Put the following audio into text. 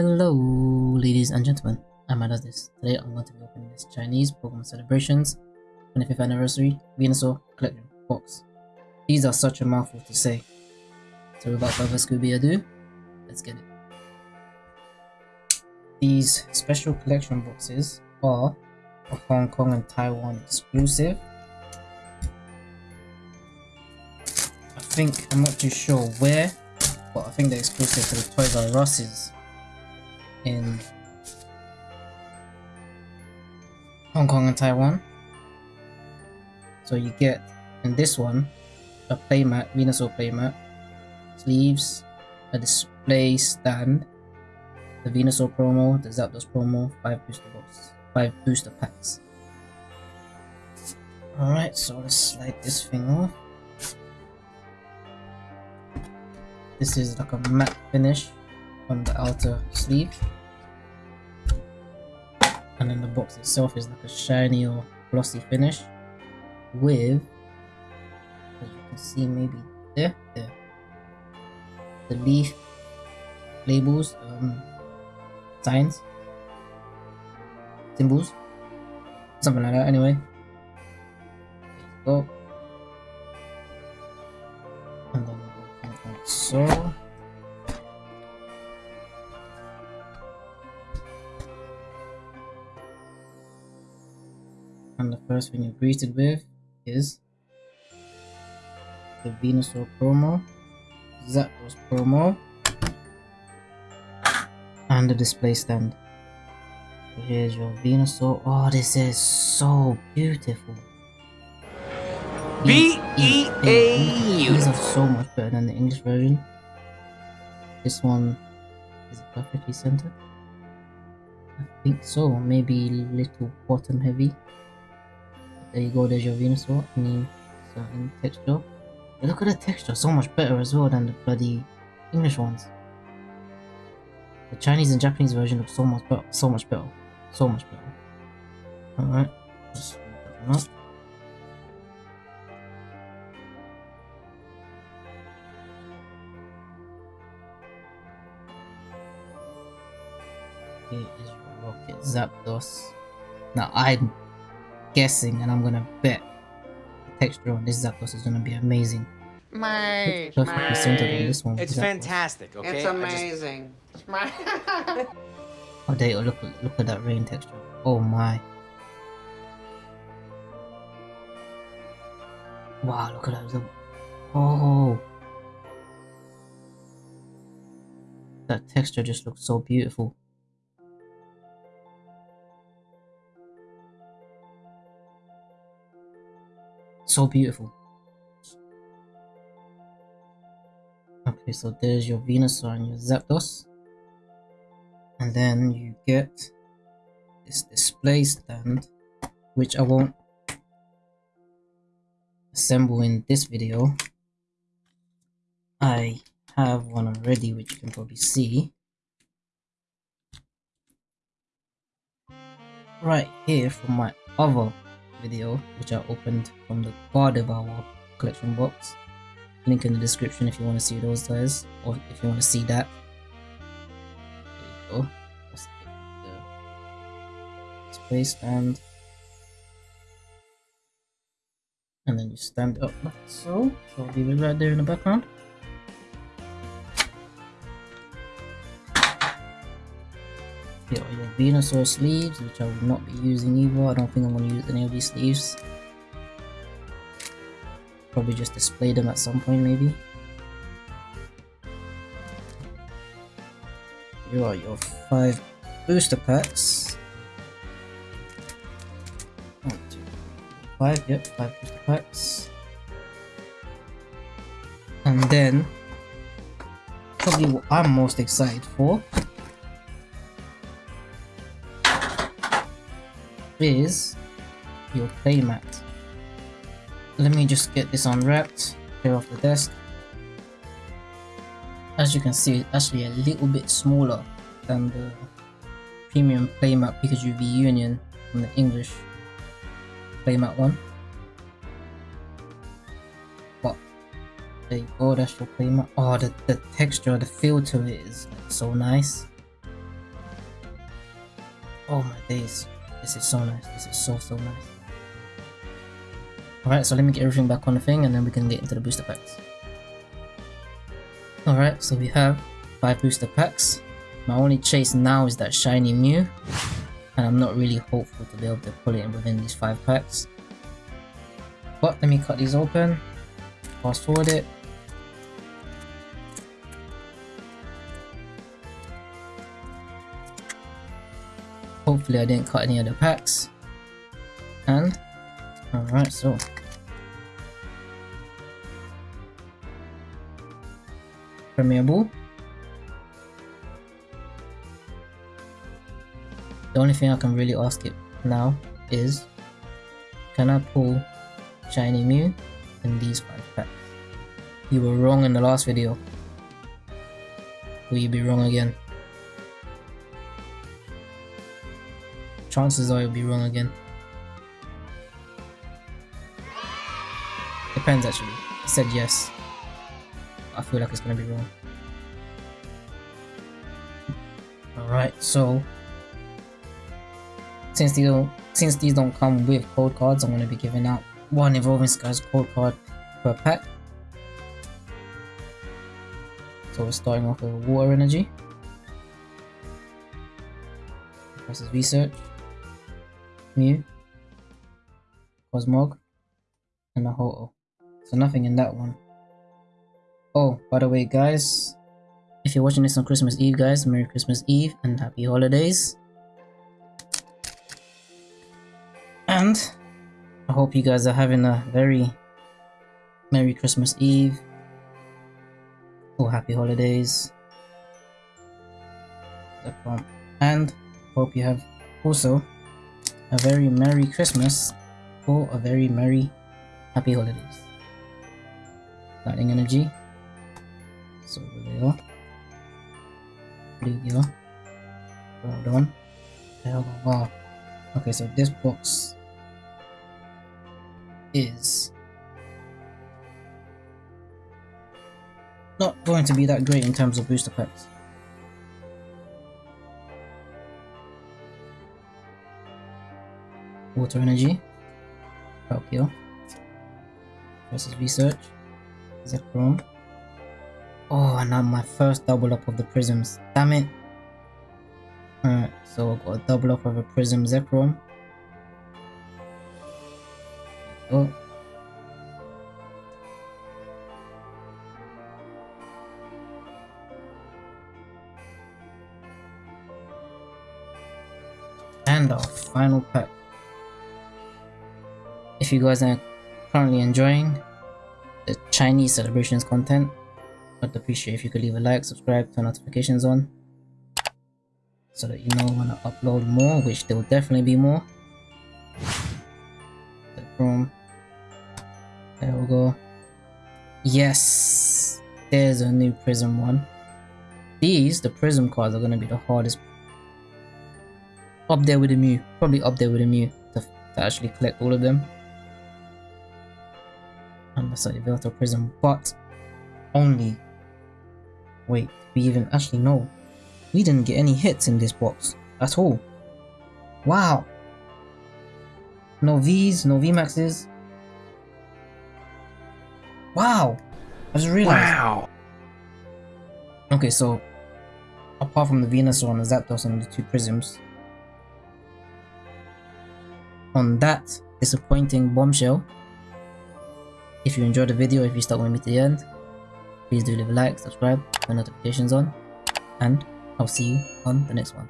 Hello, ladies and gentlemen. I'm this. Today I'm going to be opening this Chinese Pokemon Celebrations 25th Anniversary Venusaur Collection box. These are such a mouthful to say. So without further Scooby ado, let's get it. These special collection boxes are a Hong Kong and Taiwan exclusive. I think, I'm not too sure where, but I think they're exclusive to the Toys R Us's in Hong Kong and Taiwan. So you get in this one a playmat, Venusaur playmat, sleeves, a display stand, the Venusaur promo, the Zapdos promo, 5 booster boxes, 5 booster packs. Alright, so let's slide this thing off. This is like a matte finish on the outer sleeve. And then the box itself is like a shiny or glossy finish with as you can see maybe there there. The leaf labels um signs symbols something like that anyway. Go. And then so first thing you're greeted with is the Venusaur promo, Zapdos promo, and the display stand. So here's your Venusaur. Oh, this is so beautiful. B E A U. These are so much better than the English version. This one is perfectly centered. I think so. Maybe a little bottom heavy. There you go, there's your Venusaur in certain texture. Look at the texture, so much better as well than the bloody English ones. The Chinese and Japanese version look so much better, so much better, so much better. Alright, just up. Here is Rocket Zapdos. Now I'm guessing and I'm gonna bet the texture on this Zapdos is gonna be amazing. My, perfectly centered this one. It's fantastic, okay? It's amazing. Oh, they look look at that rain texture. Oh my! Wow, look at that. Oh, that texture just looks so beautiful. So beautiful. Okay, so there's your Venusaur and your Zapdos. And then you get this display stand, which I won't assemble in this video. I have one already, which you can probably see. Right here from my other video, which I opened from the Gardevoir collection box. Link in the description if you want to see those guys, or if you want to see that. There you go. Stand. And then you stand up like so. So I'll leave it right there in the background. Here are your Venusaur sleeves, which I will not be using either. I don't think I'm going to use any of these sleeves. Probably just display them at some point, maybe. Here are your five booster packs. Five, yep, five booster packs. And then, probably what I'm most excited for is your playmat. Let me just get this unwrapped, clear off the desk. As you can see, it's actually a little bit smaller than the premium playmat Pikachu V Union from the English playmat one. But there you go, that's your playmat. Oh, the, the texture, the feel to it is so nice. Oh my days. This is so nice. This is so, so nice. Alright, so let me get everything back on the thing and then we can get into the booster packs. Alright, so we have 5 booster packs. My only chase now is that shiny Mew. And I'm not really hopeful to be able to pull it in within these 5 packs. But let me cut these open. Fast forward it. Hopefully I didn't cut any other packs. And, alright, so. Premier Ball. The only thing I can really ask it now is, can I pull Shiny Mew in these 5 packs? You were wrong in the last video. Will you be wrong again? Chances are you'll be wrong again. Depends actually. He said yes. I feel like it's gonna be wrong. Alright, so since these don't since these don't come with code cards, I'm gonna be giving out one Evolving Skies code card per pack. So we're starting off with Water Energy. Versus Research. Mew, Cosmog, and a Ho-Oh. So nothing in that one. Oh, by the way guys, if you're watching this on Christmas Eve guys, Merry Christmas Eve and Happy Holidays. And I hope you guys are having a very Merry Christmas Eve or Happy Holidays. And hope you have also a very Merry Christmas or a very Merry Happy Holidays. Lightning Energy. So there. Blue Well done. Wow. Okay, so this box is not going to be that great in terms of booster packs. Water Energy, Palkia, versus Research, Zekrom. Oh, and now my first double up of the Prisms. Damn it. Alright, so I've got a double up of a Prism Zekrom. Oh. And our final pack if you guys are currently enjoying the Chinese celebrations content, I'd appreciate if you could leave a like, subscribe, turn notifications on so that you know when I upload more, which there will definitely be more. The There we go. Yes! There's a new Prism one. These, the Prism cards, are going to be the hardest. Up there with the Mew. Probably up there with the Mew to, to actually collect all of them unnecessary Velto Prism, but only. Wait, we even actually know. We didn't get any hits in this box at all. Wow. No V's, no VMAXs. Wow. I just realized. Wow. Okay, so apart from the Venusaur and the Zapdos and the two Prisms, on that disappointing bombshell, if you enjoyed the video, if you stuck with me to the end, please do leave a like, subscribe, turn notifications on, and I'll see you on the next one.